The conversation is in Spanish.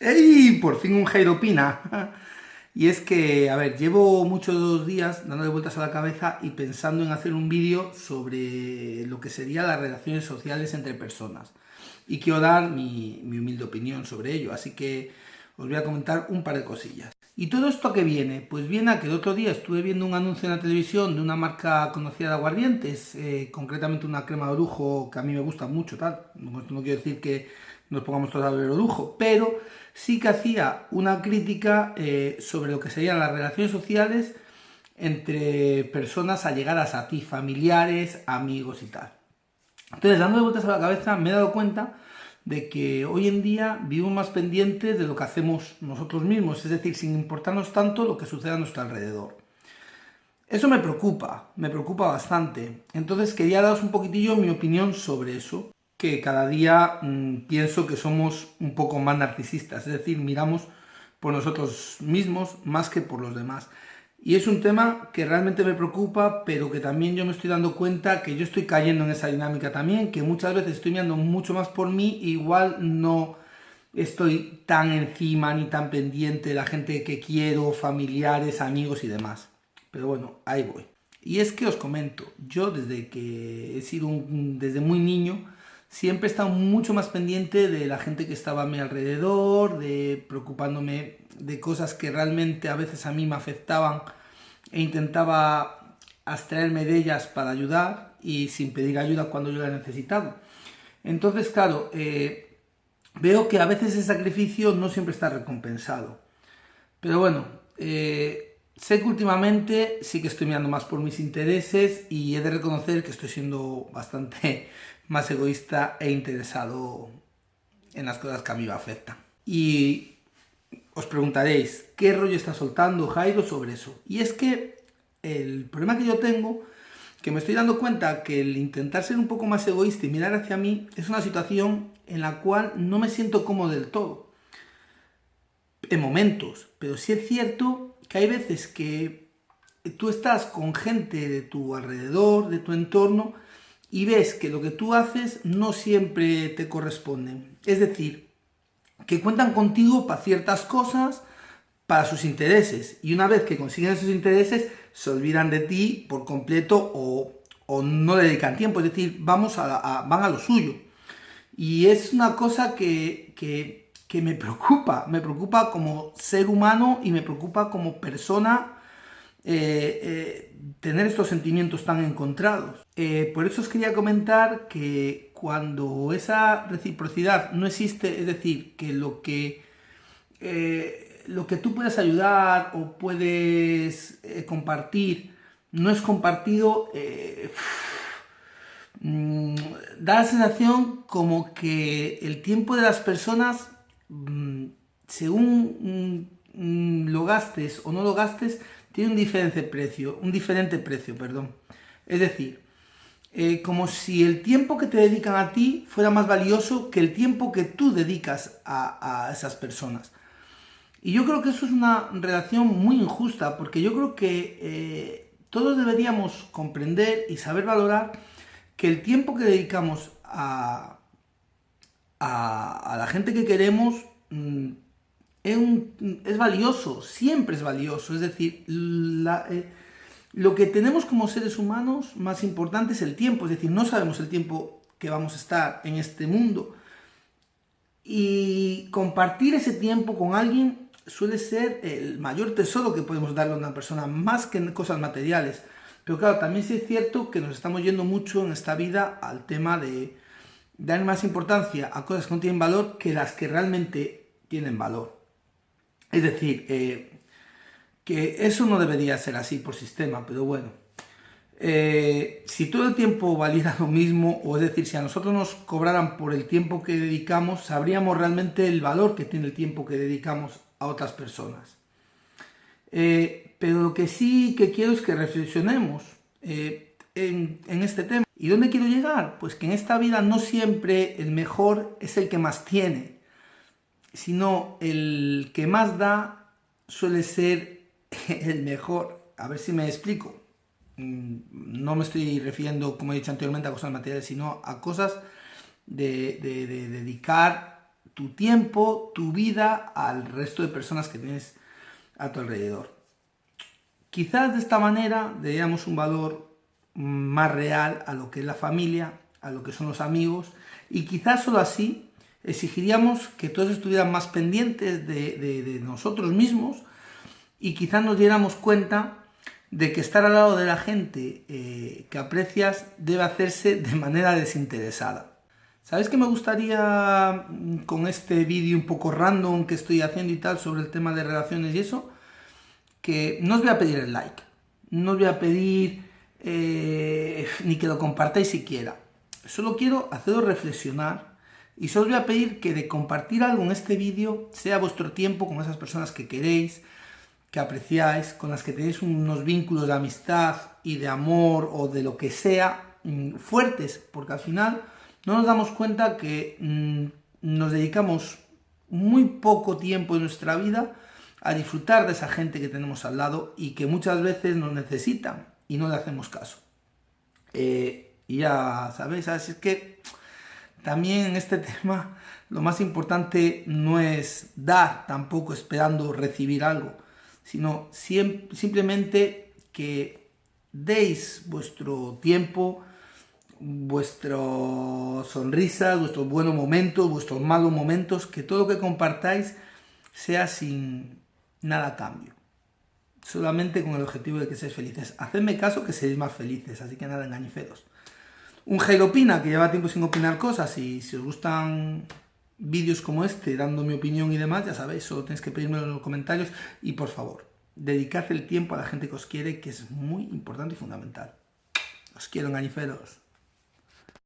¡Ey! Por fin un Jairo. Y es que, a ver, llevo muchos días dándole vueltas a la cabeza y pensando en hacer un vídeo sobre lo que serían las relaciones sociales entre personas. Y quiero dar mi, mi, humilde opinión sobre ello, así que os voy a comentar un par de cosillas. ¿Y todo esto a qué viene? Pues viene a que el otro día estuve viendo un anuncio en la televisión de una marca conocida de aguardientes, eh, concretamente una crema de orujo que a mí me gusta mucho, tal. No, no quiero decir que nos pongamos todos a beber pero sí que hacía una crítica eh, sobre lo que serían las relaciones sociales entre personas allegadas a ti, familiares, amigos y tal. Entonces, dando vueltas a la cabeza, me he dado cuenta de que hoy en día vivimos más pendientes de lo que hacemos nosotros mismos, es decir, sin importarnos tanto lo que sucede a nuestro alrededor. Eso me preocupa, me preocupa bastante. Entonces quería daros un poquitillo mi opinión sobre eso que cada día mmm, pienso que somos un poco más narcisistas, es decir, miramos por nosotros mismos más que por los demás. Y es un tema que realmente me preocupa, pero que también yo me estoy dando cuenta que yo estoy cayendo en esa dinámica también, que muchas veces estoy mirando mucho más por mí, igual no estoy tan encima ni tan pendiente de la gente que quiero, familiares, amigos y demás. Pero bueno, ahí voy. Y es que os comento, yo desde que he sido un, desde muy niño, siempre he estado mucho más pendiente de la gente que estaba a mi alrededor, de preocupándome de cosas que realmente a veces a mí me afectaban e intentaba abstraerme de ellas para ayudar y sin pedir ayuda cuando yo la he necesitado. Entonces, claro, eh, veo que a veces ese sacrificio no siempre está recompensado. Pero bueno, eh, sé que últimamente sí que estoy mirando más por mis intereses y he de reconocer que estoy siendo bastante más egoísta e interesado en las cosas que a mí me afectan. Y os preguntaréis, ¿qué rollo está soltando Jairo sobre eso? Y es que el problema que yo tengo, que me estoy dando cuenta que el intentar ser un poco más egoísta y mirar hacia mí, es una situación en la cual no me siento cómodo del todo. En momentos, pero sí es cierto que hay veces que tú estás con gente de tu alrededor, de tu entorno, y ves que lo que tú haces no siempre te corresponde. Es decir, que cuentan contigo para ciertas cosas, para sus intereses. Y una vez que consiguen esos intereses, se olvidan de ti por completo o, o no dedican tiempo. Es decir, vamos a, van a lo suyo. Y es una cosa que, que, que me preocupa. Me preocupa como ser humano y me preocupa como persona eh, eh, tener estos sentimientos tan encontrados. Eh, por eso os quería comentar que cuando esa reciprocidad no existe, es decir, que lo que, lo que tú puedes ayudar o puedes compartir no es compartido, mm, da la sensación como que el tiempo de las personas, mm, según mm, lo gastes o no lo gastes, tiene un diferente precio, un diferente precio, perdón. Es decir, eh, como si el tiempo que te dedican a ti fuera más valioso que el tiempo que tú dedicas a, esas personas. Y yo creo que eso es una relación muy injusta, porque yo creo que eh, todos deberíamos comprender y saber valorar que el tiempo que dedicamos a, a, la gente que queremos mm, es, valioso, siempre es valioso. Es decir, eh, lo que tenemos como seres humanos más importante es el tiempo. Es decir, no sabemos el tiempo que vamos a estar en este mundo. Y compartir ese tiempo con alguien suele ser el mayor tesoro que podemos darle a una persona, más que cosas materiales. Pero claro, también sí es cierto que nos estamos yendo mucho en esta vida al tema de dar más importancia a cosas que no tienen valor que las que realmente tienen valor. Es decir, eh, que eso no debería ser así por sistema, pero bueno. Eh, si todo el tiempo valiera lo mismo, o es decir, si a nosotros nos cobraran por el tiempo que dedicamos, sabríamos realmente el valor que tiene el tiempo que dedicamos a otras personas. Eh, pero lo que sí que quiero es que reflexionemos en, en este tema. ¿Y dónde quiero llegar? Pues que en esta vida no siempre el mejor es el que más tiene, sino el que más da suele ser el mejor. A ver si me explico. Mm, no me estoy refiriendo, como he dicho anteriormente, a cosas materiales, sino a cosas de, dedicar tu tiempo, tu vida al resto de personas que tienes a tu alrededor. Quizás de esta manera le un valor más real a lo que es la familia, a lo que son los amigos, y quizás solo así exigiríamos que todos estuvieran más pendientes de, nosotros mismos y quizás nos diéramos cuenta de que estar al lado de la gente eh, que aprecias debe hacerse de manera desinteresada. ¿Sabes qué me gustaría mm, con este vídeo un poco random que estoy haciendo y tal sobre el tema de relaciones y eso? Que no os voy a pedir el like, no os voy a pedir eh, ni que lo compartáis siquiera. Solo quiero haceros reflexionar y os voy a pedir que de compartir algo en este vídeo sea vuestro tiempo con esas personas que queréis, que apreciáis, con las que tenéis unos vínculos de amistad y de amor o de lo que sea mm, fuertes, porque al final no nos damos cuenta que mm, nos dedicamos muy poco tiempo de nuestra vida a disfrutar de esa gente que tenemos al lado y que muchas veces nos necesitan y no le hacemos caso. Eh, y ya sabéis, así es que también en este tema lo más importante no es dar tampoco esperando recibir algo, sino simplemente que deis vuestro tiempo, vuestras sonrisas, vuestros buenos momentos, vuestros malos momentos, que todo lo que compartáis sea sin nada a cambio. Solamente con el objetivo de que seáis felices. Hacedme caso que seréis más felices, así que nada engañiferos. Un Jairo Opina, que lleva tiempo sin opinar cosas, y si os gustan vídeos como este, dando mi opinión y demás, ya sabéis, solo tenéis que pedírmelo en los comentarios, y por favor, dedicad el tiempo a la gente que os quiere, que es muy importante y fundamental. Os quiero engañiferos.